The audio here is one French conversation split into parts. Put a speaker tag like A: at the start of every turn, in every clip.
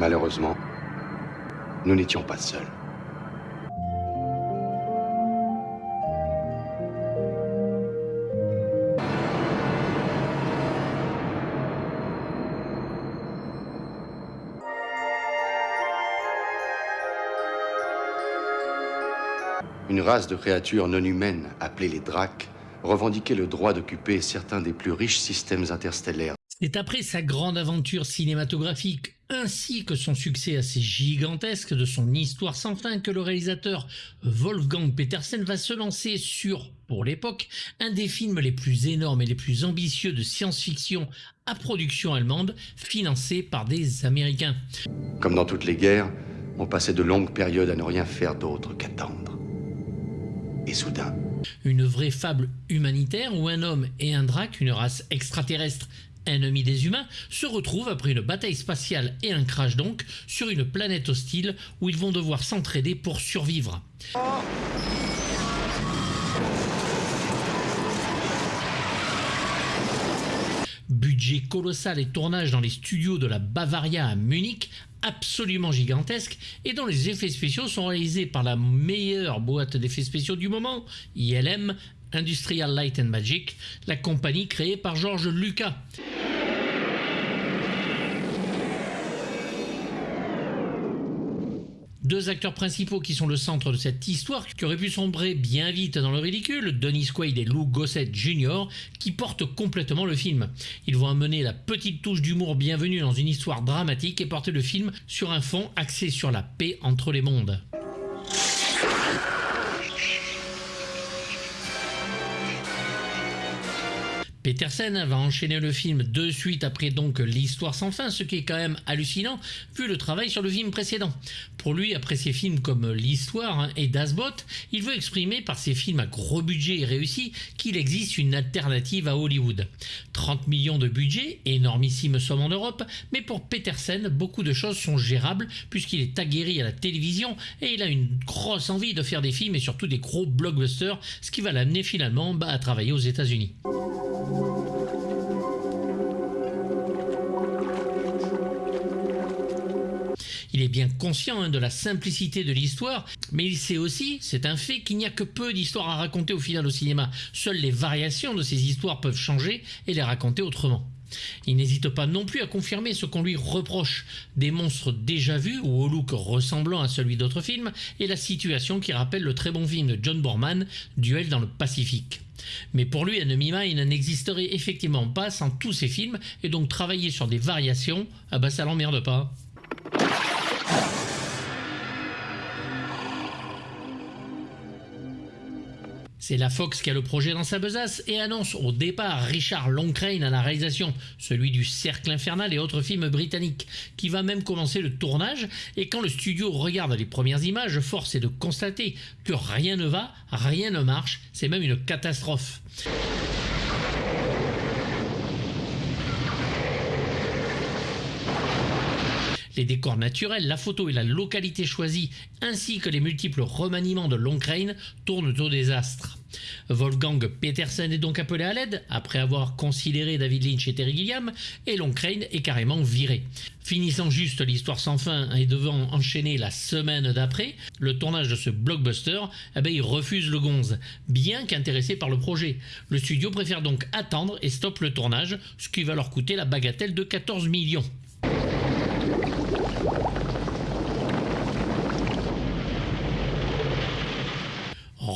A: Malheureusement, nous n'étions pas seuls. Une race de créatures non humaines, appelées les Dracs, revendiquait le droit d'occuper certains des plus riches systèmes interstellaires.
B: C'est après sa grande aventure cinématographique ainsi que son succès assez gigantesque de son histoire sans fin que le réalisateur Wolfgang Petersen va se lancer sur, pour l'époque, un des films les plus énormes et les plus ambitieux de science-fiction à production allemande, financé par des Américains.
A: Comme dans toutes les guerres, on passait de longues périodes à ne rien faire d'autre qu'attendre. Et soudain,
B: une vraie fable humanitaire où un homme et un drac, une race extraterrestre ennemi des humains, se retrouvent après une bataille spatiale et un crash donc sur une planète hostile où ils vont devoir s'entraider pour survivre. Budget colossal et tournage dans les studios de la Bavaria à Munich, absolument gigantesque, et dont les effets spéciaux sont réalisés par la meilleure boîte d'effets spéciaux du moment, ILM, Industrial Light and Magic, la compagnie créée par George Lucas. Deux acteurs principaux qui sont le centre de cette histoire, qui aurait pu sombrer bien vite dans le ridicule, Dennis Quaid et Lou Gossett Jr., qui portent complètement le film. Ils vont amener la petite touche d'humour bienvenue dans une histoire dramatique et porter le film sur un fond axé sur la paix entre les mondes. Petersen va enchaîner le film de suite après donc l'histoire sans fin, ce qui est quand même hallucinant vu le travail sur le film précédent. Pour lui, après ses films comme l'histoire hein, et Dasbot, il veut exprimer par ses films à gros budget et réussis qu'il existe une alternative à Hollywood. 30 millions de budget, énormissime somme en Europe, mais pour Petersen, beaucoup de choses sont gérables puisqu'il est aguerri à la télévision et il a une grosse envie de faire des films et surtout des gros blockbusters, ce qui va l'amener finalement bah, à travailler aux États-Unis. Bien conscient hein, de la simplicité de l'histoire, mais il sait aussi, c'est un fait, qu'il n'y a que peu d'histoires à raconter au final au cinéma. Seules les variations de ces histoires peuvent changer et les raconter autrement. Il n'hésite pas non plus à confirmer ce qu'on lui reproche, des monstres déjà vus ou au look ressemblant à celui d'autres films, et la situation qui rappelle le très bon film de John Borman, Duel dans le Pacifique. Mais pour lui, Enemy Mine n'existerait effectivement pas sans tous ces films, et donc travailler sur des variations, ah bah ça l'emmerde pas. C'est la Fox qui a le projet dans sa besace et annonce au départ Richard Longcrane à la réalisation, celui du Cercle Infernal et autres films britanniques, qui va même commencer le tournage et quand le studio regarde les premières images, force est de constater que rien ne va, rien ne marche, c'est même une catastrophe. Les décors naturels, la photo et la localité choisie, ainsi que les multiples remaniements de Longcrane tournent au désastre. Wolfgang Petersen est donc appelé à l'aide, après avoir considéré David Lynch et Terry Gilliam, et Longcrane est carrément viré. Finissant juste l'histoire sans fin et devant enchaîner la semaine d'après, le tournage de ce blockbuster, eh ben, il refuse le gonze, bien qu'intéressé par le projet. Le studio préfère donc attendre et stoppe le tournage, ce qui va leur coûter la bagatelle de 14 millions.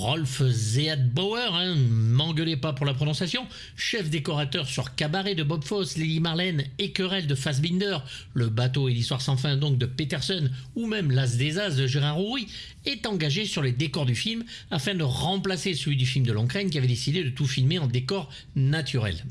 B: Rolf Zeadbauer, hein, m'engueulez pas pour la prononciation, chef décorateur sur Cabaret de Bob Fosse, Lily Marlène et Querelle de Fassbinder, Le bateau et l'histoire sans fin donc de Peterson ou même L'As des As de Gérard Rouy, est engagé sur les décors du film afin de remplacer celui du film de Longcrane qui avait décidé de tout filmer en décor naturel.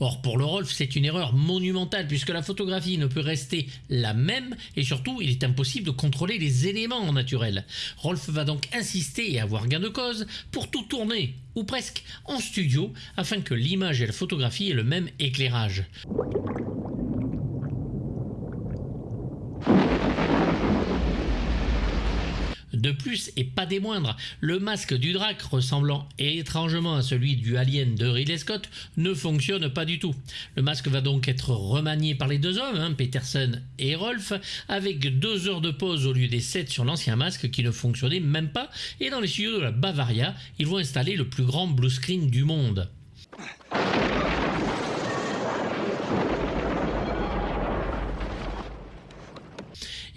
B: Or, pour le Rolf, c'est une erreur monumentale puisque la photographie ne peut rester la même et surtout, il est impossible de contrôler les éléments naturels. Rolf va donc insister et avoir gain de cause pour tout tourner, ou presque, en studio afin que l'image et la photographie aient le même éclairage. De plus, et pas des moindres, le masque du drac, ressemblant étrangement à celui du Alien de Ridley Scott, ne fonctionne pas du tout. Le masque va donc être remanié par les deux hommes, hein, Peterson et Rolf, avec deux heures de pause au lieu des sept sur l'ancien masque qui ne fonctionnait même pas, et dans les studios de la Bavaria, ils vont installer le plus grand blue screen du monde.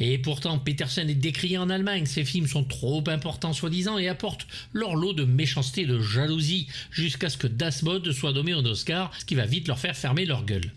B: Et pourtant, Peterson est décrié en Allemagne. Ses films sont trop importants soi-disant et apportent leur lot de méchanceté et de jalousie jusqu'à ce que Das Bod soit nommé au Oscar, ce qui va vite leur faire fermer leur gueule.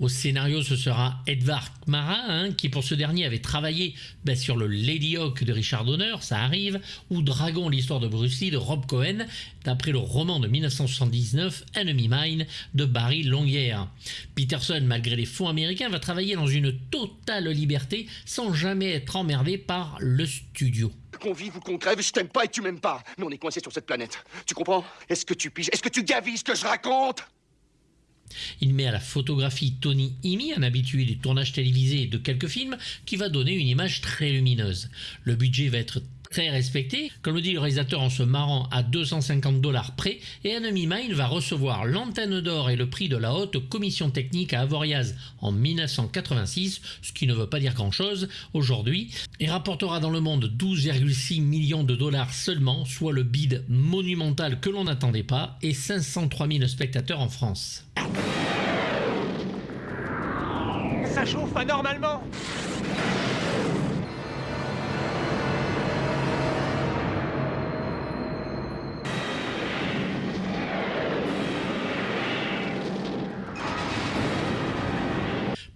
B: Au scénario, ce sera Edvard Kmara, hein, qui pour ce dernier avait travaillé ben, sur le Lady Hawk de Richard Donner, ça arrive, ou Dragon, l'histoire de Bruce de Rob Cohen, d'après le roman de 1979 Enemy Mine de Barry Longuerre. Peterson, malgré les fonds américains, va travailler dans une totale liberté sans jamais être emmerdé par le studio.
C: Qu'on vive ou qu'on crève, je t'aime pas et tu m'aimes pas. Mais on est coincé sur cette planète. Tu comprends? Est-ce que tu piges? Est-ce que tu gavises ce que je raconte?
B: Il met à la photographie Tony Imi, un habitué du tournage télévisé de quelques films, qui va donner une image très lumineuse. Le budget va être très respecté, comme le dit le réalisateur en se marrant à 250 dollars près, et Enemy Mine va recevoir l'antenne d'or et le prix de la haute commission technique à Avoriaz en 1986, ce qui ne veut pas dire grand chose aujourd'hui, et rapportera dans le monde 12,6 millions de dollars seulement, soit le bid monumental que l'on n'attendait pas, et 503 000 spectateurs en France.
D: Ça chauffe anormalement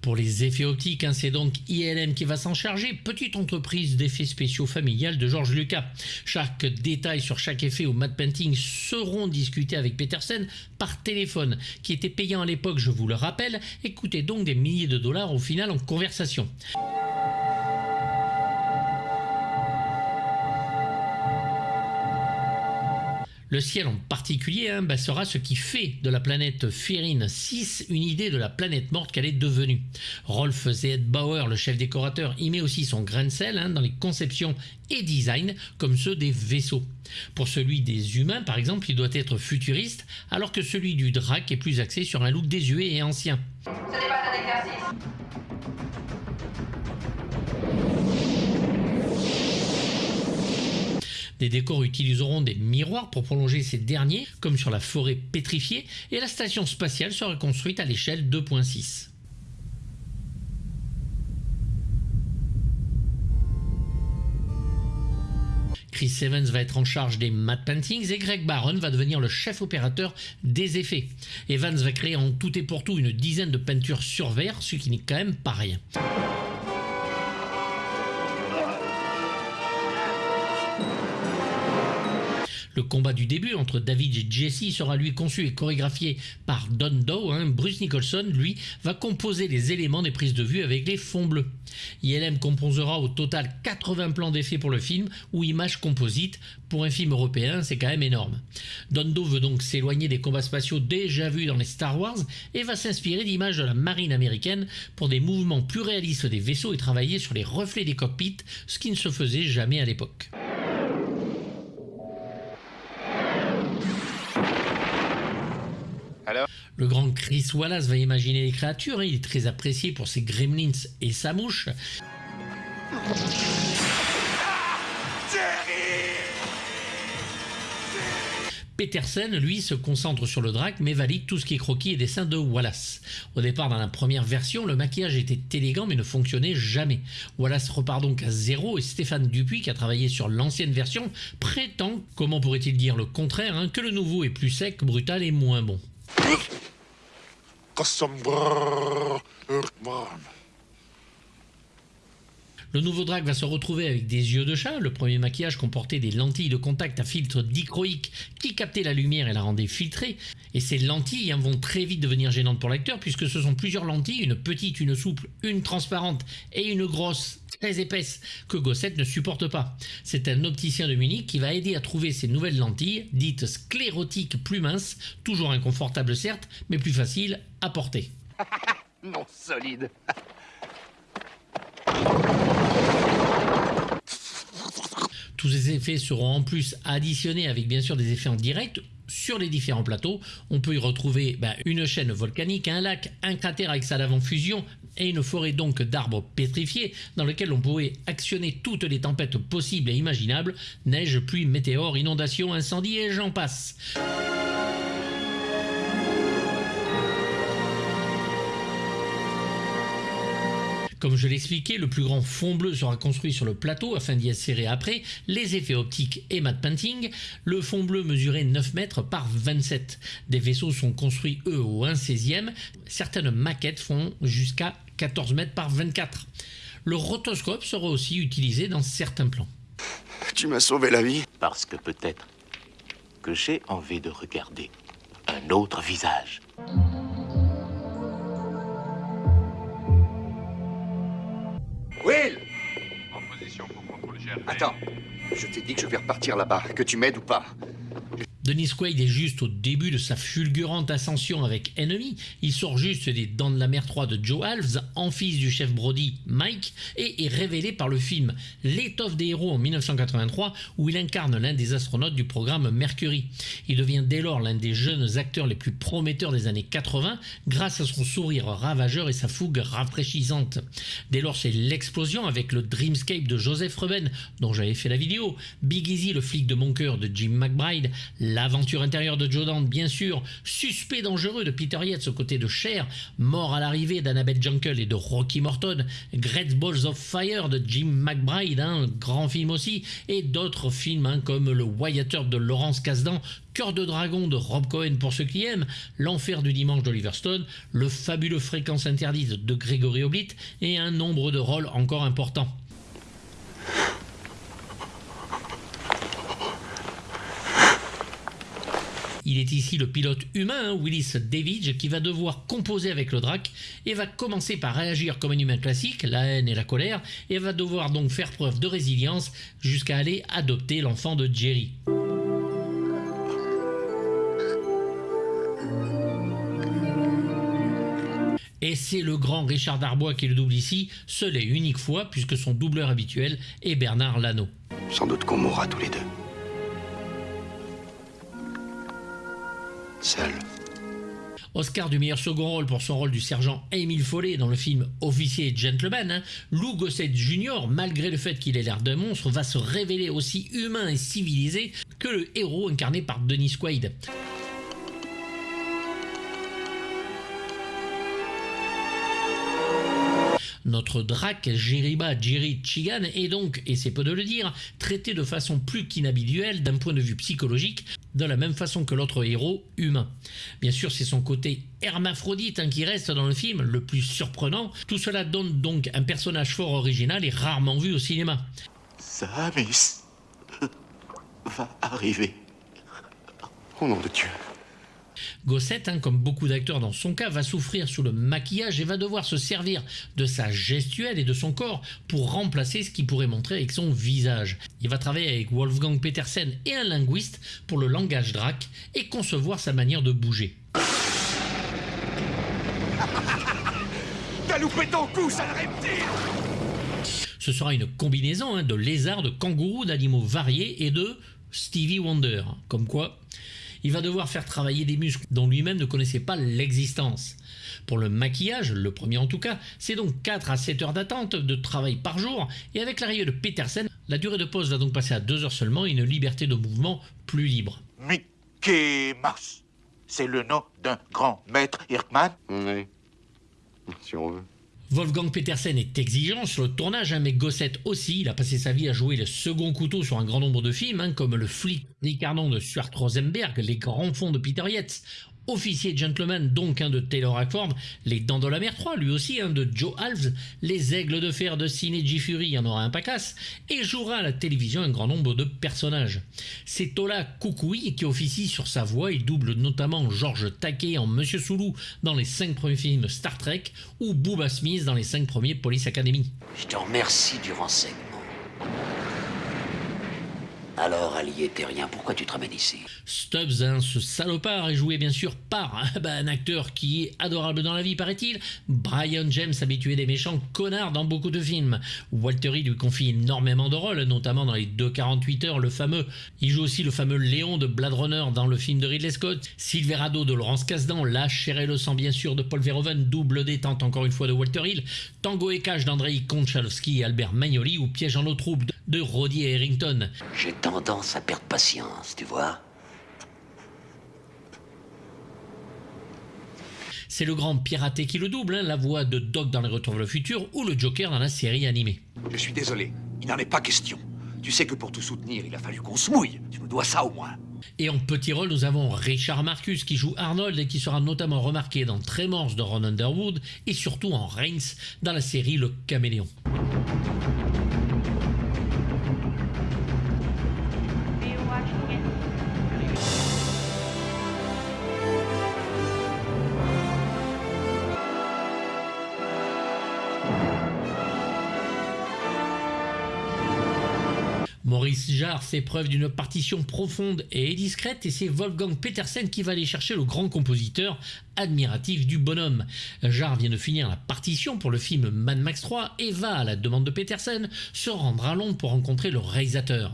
B: Pour les effets optiques, hein, c'est donc ILM qui va s'en charger, petite entreprise d'effets spéciaux familiale de George Lucas. Chaque détail sur chaque effet au matte painting seront discutés avec Peterson par téléphone, qui était payant à l'époque, je vous le rappelle, et coûtait donc des milliers de dollars au final en conversation. Le ciel en particulier hein, bah, sera ce qui fait de la planète Férine 6 une idée de la planète morte qu'elle est devenue. Rolf Bauer, le chef décorateur, y met aussi son grain de sel hein, dans les conceptions et designs comme ceux des vaisseaux. Pour celui des humains, par exemple, il doit être futuriste, alors que celui du Drac est plus axé sur un look désuet et ancien. Les décors utiliseront des miroirs pour prolonger ces derniers, comme sur la forêt pétrifiée, et la station spatiale sera construite à l'échelle 2.6. Chris Evans va être en charge des matte paintings et Greg Barron va devenir le chef opérateur des effets. Evans va créer en tout et pour tout une dizaine de peintures sur verre, ce qui n'est quand même pas rien. Combat du début entre David et Jesse sera lui conçu et chorégraphié par Don Doe. Hein. Bruce Nicholson, lui, va composer les éléments des prises de vue avec les fonds bleus. ILM composera au total 80 plans d'effets pour le film ou images composites. Pour un film européen, c'est quand même énorme. Don Doe veut donc s'éloigner des combats spatiaux déjà vus dans les Star Wars et va s'inspirer d'images de la marine américaine pour des mouvements plus réalistes des vaisseaux et travailler sur les reflets des cockpits, ce qui ne se faisait jamais à l'époque. Le grand Chris Wallace va imaginer les créatures, hein. il est très apprécié pour ses gremlins et sa mouche. Peterson, lui, se concentre sur le drac mais valide tout ce qui est croquis et dessin de Wallace. Au départ, dans la première version, le maquillage était élégant mais ne fonctionnait jamais. Wallace repart donc à zéro et Stéphane Dupuis, qui a travaillé sur l'ancienne version, prétend, comment pourrait-il dire le contraire, hein, que le nouveau est plus sec, brutal et moins bon. Kassambrrrr, Hurtman. Le nouveau drac va se retrouver avec des yeux de chat. Le premier maquillage comportait des lentilles de contact à filtre dichroïque qui captaient la lumière et la rendaient filtrée. Et ces lentilles hein, vont très vite devenir gênantes pour l'acteur puisque ce sont plusieurs lentilles, une petite, une souple, une transparente et une grosse très épaisse que Gosset ne supporte pas. C'est un opticien de Munich qui va aider à trouver ces nouvelles lentilles, dites sclérotiques plus minces, toujours inconfortables certes, mais plus faciles à porter.
C: Non solide.
B: Tous ces effets seront en plus additionnés avec bien sûr des effets en direct sur les différents plateaux. On peut y retrouver bah, une chaîne volcanique, un lac, un cratère avec sa lave en fusion et une forêt donc d'arbres pétrifiés dans lequel on pourrait actionner toutes les tempêtes possibles et imaginables, neige, pluie, météores, inondations, incendies et j'en passe. Comme je l'expliquais, le plus grand fond bleu sera construit sur le plateau afin d'y insérer après les effets optiques et matte painting. Le fond bleu mesurait 9 mètres par 27. Des vaisseaux sont construits eux au 1 16e. Certaines maquettes font jusqu'à 14 mètres par 24. Le rotoscope sera aussi utilisé dans certains plans.
C: Tu m'as sauvé la vie.
E: Parce que peut-être que j'ai envie de regarder un autre visage.
C: Attends. Je t'ai dit que je vais repartir là-bas, que tu m'aides ou pas.
B: Dennis Quaid est juste au début de sa fulgurante ascension avec Enemy. Il sort juste des Dents de la Mer 3 de Joe Alves, en fils du chef Brody Mike, et est révélé par le film L'étoffe des héros en 1983 où il incarne l'un des astronautes du programme Mercury. Il devient dès lors l'un des jeunes acteurs les plus prometteurs des années 80 grâce à son sourire ravageur et sa fougue rafraîchissante. Dès lors c'est l'explosion avec le Dreamscape de Joseph Ruben dont j'avais fait la vidéo, Big Easy le flic de mon cœur de Jim McBride, L'aventure intérieure de Joe Dante, bien sûr, Suspect dangereux de Peter Yates aux côtés de Cher, Mort à l'arrivée d'Annabeth Jungle et de Rocky Morton, Great Balls of Fire de Jim McBride, un grand film aussi, et d'autres films hein, comme Le Wyatt de Laurence Kasdan, Cœur de dragon de Rob Cohen pour ceux qui aiment, L'enfer du dimanche d'Oliver Stone, Le fabuleux Fréquence interdite de Gregory Oblit et un nombre de rôles encore importants. Il est ici le pilote humain, Willis Davidge, qui va devoir composer avec le Drac et va commencer par réagir comme un humain classique, la haine et la colère, et va devoir donc faire preuve de résilience jusqu'à aller adopter l'enfant de Jerry. Et c'est le grand Richard Darbois qui le double ici, seul et unique fois, puisque son doubleur habituel est Bernard Lano.
C: Sans doute qu'on mourra tous les deux.
B: Oscar du meilleur second rôle pour son rôle du sergent Émile Follet dans le film Officier et Gentleman, hein, Lou Gossett Jr., malgré le fait qu'il ait l'air d'un monstre, va se révéler aussi humain et civilisé que le héros incarné par Dennis Quaid. Notre drac, Jeriba Jerry Chigan, est donc, et c'est peu de le dire, traité de façon plus qu'inhabituelle d'un point de vue psychologique, de la même façon que l'autre héros humain. Bien sûr, c'est son côté hermaphrodite hein, qui reste dans le film le plus surprenant. Tout cela donne donc un personnage fort original et rarement vu au cinéma.
E: Samis va arriver.
C: Au nom de Dieu.
B: Gossett, hein, comme beaucoup d'acteurs dans son cas, va souffrir sous le maquillage et va devoir se servir de sa gestuelle et de son corps pour remplacer ce qu'il pourrait montrer avec son visage. Il va travailler avec Wolfgang Petersen et un linguiste pour le langage drac et concevoir sa manière de bouger.
D: T'as loupé ton coup, sale reptile
B: Ce sera une combinaison hein, de lézards, de kangourous, d'animaux variés et de Stevie Wonder. Comme quoi, il va devoir faire travailler des muscles dont lui-même ne connaissait pas l'existence. Pour le maquillage, le premier en tout cas, c'est donc 4 à 7 heures d'attente de travail par jour, et avec l'arrivée de Petersen, la durée de pause va donc passer à 2 heures seulement et une liberté de mouvement plus libre.
E: Mickey Mouse. C'est le nom d'un grand maître Hirkman
C: Oui. Si on veut.
B: Wolfgang Petersen est exigeant sur le tournage, hein, mais Gossett aussi. Il a passé sa vie à jouer le second couteau sur un grand nombre de films, hein, comme Le flic Ricardon de Stuart Rosenberg, Les grands fonds de Peter Yates, Officier Gentleman, donc un de Taylor Hackford, Les Dents de la Mer 3, lui aussi un de Joe Alves, Les Aigles de Fer de Ciné G. Fury, il y en aura un pacasse, et jouera à la télévision un grand nombre de personnages. C'est Tola Kukui qui officie sur sa voix, il double notamment George Takei en Monsieur Soulou dans les 5 premiers films Star Trek, ou Booba Smith dans les 5 premiers Police Academy.
F: Je te remercie du renseignement. Alors, allié terrien, pourquoi tu te ramènes ici?
B: Stubbs, hein, ce salopard, est joué bien sûr par hein, bah, un acteur qui est adorable dans la vie, paraît-il. Brian James, habitué des méchants connards dans beaucoup de films. Walter Hill lui confie énormément de rôles, notamment dans les 2,48 heures, le fameux. Il joue aussi le fameux Léon de Blade Runner dans le film de Ridley Scott. Silverado de Laurence Kasdan, La chair et le sang bien sûr de Paul Verhoeven, double détente encore une fois de Walter Hill, Tango et Cash d'Andrei Konchalowski et Albert Magnoli ou Piège en eau trouble de Roddy Harrington.
F: Tendance à perdre patience, tu vois
B: C'est le grand piraté qui le double, hein, la voix de Doc dans Les Retours vers le futur ou le Joker dans la série animée.
D: Je suis désolé, il n'en est pas question. Tu sais que pour tout soutenir, il a fallu qu'on se mouille. Tu nous dois ça au moins.
B: Et en petit rôle, nous avons Richard Marcus qui joue Arnold et qui sera notamment remarqué dans Tremors de Ron Underwood et surtout en Reigns dans la série Le Caméléon. Maurice Jarre fait preuve d'une partition profonde et discrète et c'est Wolfgang Petersen qui va aller chercher le grand compositeur admiratif du bonhomme. Jarre vient de finir la partition pour le film Mad Max 3 et va, à la demande de Petersen, se rendre à Londres pour rencontrer le réalisateur.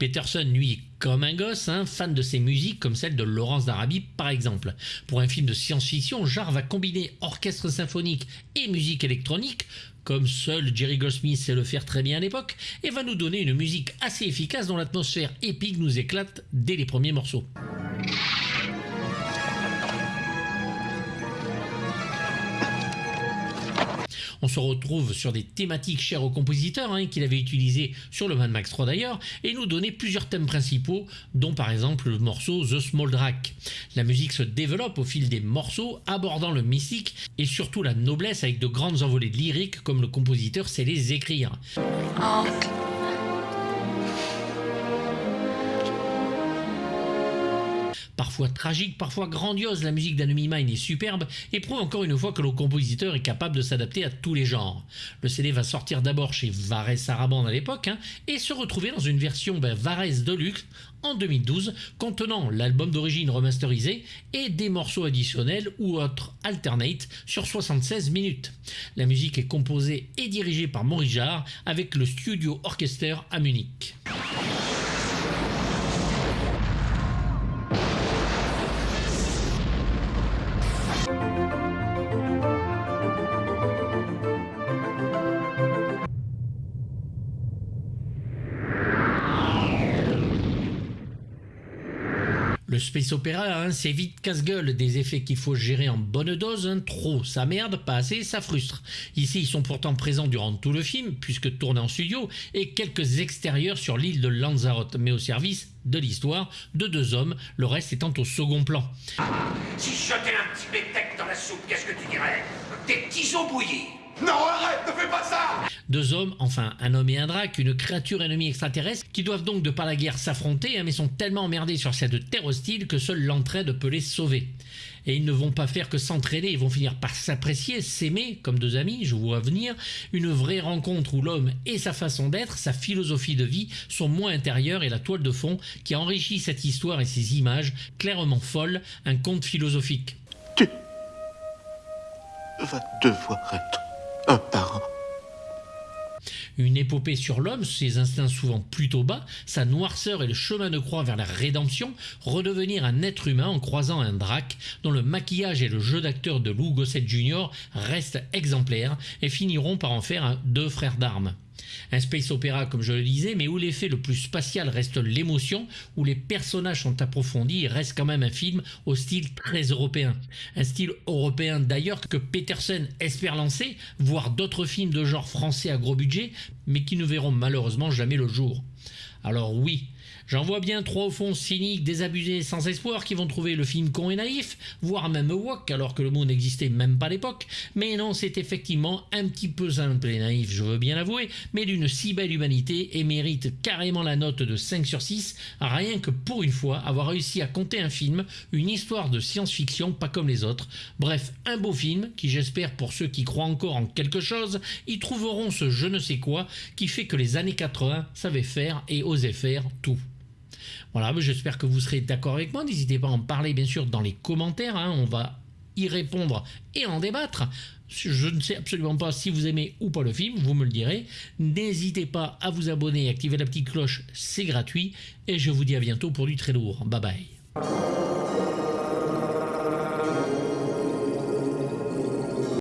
B: Petersen, lui, comme un gosse, hein, fan de ses musiques comme celle de Laurence d'Arabie par exemple. Pour un film de science-fiction, Jarre va combiner orchestre symphonique et musique électronique comme seul Jerry Goldsmith sait le faire très bien à l'époque, et va nous donner une musique assez efficace dont l'atmosphère épique nous éclate dès les premiers morceaux. On se retrouve sur des thématiques chères au compositeur, hein, qu'il avait utilisé sur le Mad Max 3 d'ailleurs, et nous donner plusieurs thèmes principaux, dont par exemple le morceau The Small Drac. La musique se développe au fil des morceaux, abordant le mystique et surtout la noblesse avec de grandes envolées lyriques comme le compositeur sait les écrire. Parfois tragique, parfois grandiose, la musique d'Enemy Mine est superbe et prouve encore une fois que le compositeur est capable de s'adapter à tous les genres. Le CD va sortir d'abord chez Vares Sarabande à l'époque hein, et se retrouver dans une version ben, Vares Deluxe en 2012 contenant l'album d'origine remasterisé et des morceaux additionnels ou autres alternate sur 76 minutes. La musique est composée et dirigée par Maurice Jarre avec le Studio Orchester à Munich. Le space opéra, hein, c'est vite casse-gueule, des effets qu'il faut gérer en bonne dose, hein. trop ça merde, pas assez ça frustre. Ici ils sont pourtant présents durant tout le film, puisque tourné en studio, et quelques extérieurs sur l'île de Lanzarote, mais au service de l'histoire de deux hommes, le reste étant au second plan.
G: Si je jetais un petit bétec dans la soupe, qu'est-ce que tu dirais? Des petits os bouillis
D: Non, arrête, ne fais pas ça
B: Deux hommes, enfin un homme et un drac, une créature ennemie extraterrestre, qui doivent donc de par la guerre s'affronter, hein, mais sont tellement emmerdés sur cette terre hostile que seule l'entraide peut les sauver. Et ils ne vont pas faire que s'entraider, ils vont finir par s'apprécier, s'aimer comme deux amis, je vous vois venir, une vraie rencontre où l'homme et sa façon d'être, sa philosophie de vie sont moins intérieures et la toile de fond qui enrichit cette histoire et ces images clairement folles, un conte philosophique.
E: Tu vas devoir être
B: Une épopée sur l'homme, ses instincts souvent plutôt bas, sa noirceur et le chemin de croix vers la rédemption, redevenir un être humain en croisant un drac dont le maquillage et le jeu d'acteur de Lou Gossett Jr. restent exemplaires et finiront par en faire deux frères d'armes. Un space opéra comme je le disais, mais où l'effet le plus spatial reste l'émotion, où les personnages sont approfondis et reste quand même un film au style très européen. Un style européen d'ailleurs que Peterson espère lancer, voire d'autres films de genre français à gros budget, mais qui ne verront malheureusement jamais le jour. Alors oui, J'en vois bien trois au fond cyniques, désabusés, sans espoir, qui vont trouver le film con et naïf, voire même wok, alors que le mot n'existait même pas à l'époque. Mais non, c'est effectivement un petit peu simple et naïf, je veux bien l'avouer, mais d'une si belle humanité et mérite carrément la note de 5 sur 6, rien que pour une fois avoir réussi à compter un film, une histoire de science-fiction pas comme les autres. Bref, un beau film qui j'espère pour ceux qui croient encore en quelque chose, y trouveront ce je ne sais quoi qui fait que les années 80 savaient faire et osaient faire tout. Voilà, j'espère que vous serez d'accord avec moi. N'hésitez pas à en parler bien sûr dans les commentaires. hein. On va y répondre et en débattre. Je ne sais absolument pas si vous aimez ou pas le film, vous me le direz. N'hésitez pas à vous abonner et activer la petite cloche, c'est gratuit. Et je vous dis à bientôt pour du très lourd. Bye bye.